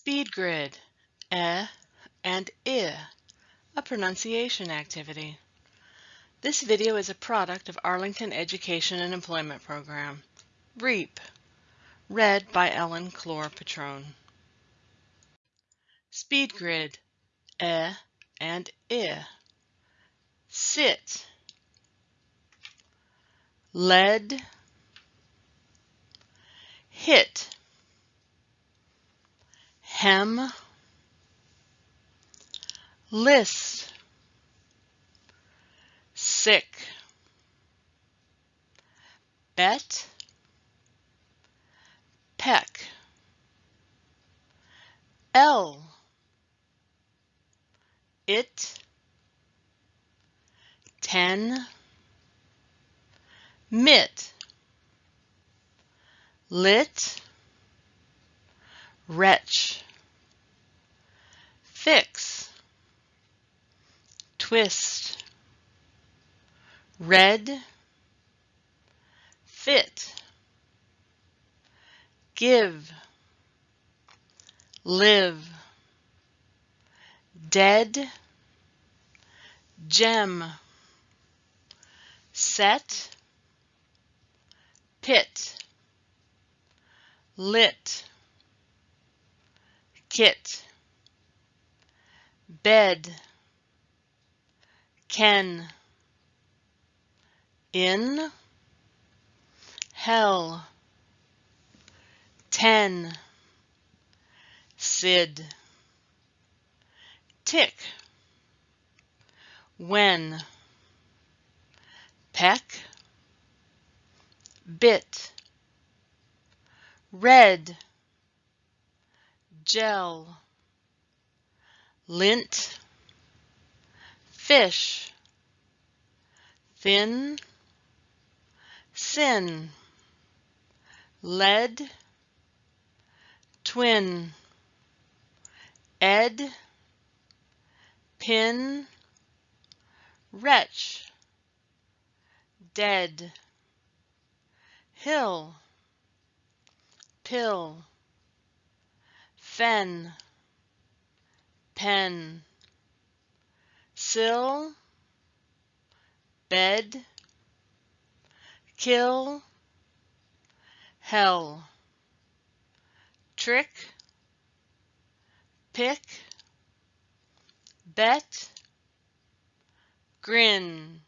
Speed grid, e and i, a pronunciation activity. This video is a product of Arlington Education and Employment Program, REEP, read by Ellen Clore Patrone. Speed grid, e and i. Sit, led, hit, hem, list, sick, bet, peck, L, it, ten, mit, lit, wretch, fix, twist, red, fit, give, live, dead, gem, set, pit, lit, kit, bed, ken, in, hell, ten, sid, tick, when, peck, bit, red, gel, lint, fish, thin, sin, lead, twin, ed, pin, wretch, dead, hill, pill, fen, pen, sill, bed, kill, hell, trick, pick, bet, grin